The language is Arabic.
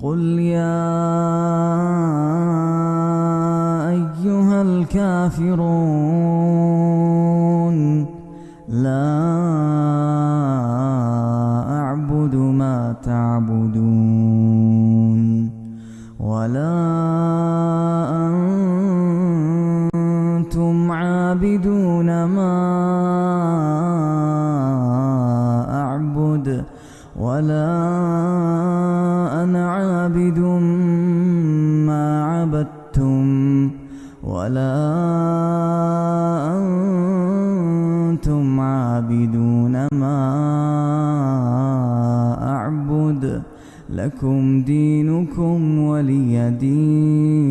قل يا أيها الكافرون لا أعبد ما تعبدون ولا أنتم عابدون ما أعبد ولا عابد ما عبدتم ولا أنتم عابدون ما أعبد لكم دينكم ولي دين